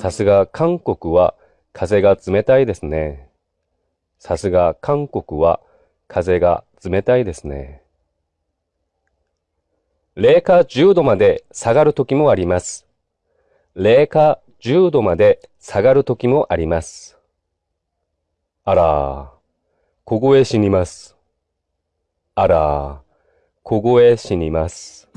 さすが韓国は風が冷たいですね。さすが韓国は風が冷たいですね。零下10度まで下がる時もあります。零下10度まで下がる時もあります。あら、凍え死にます。あら、凍え死にます。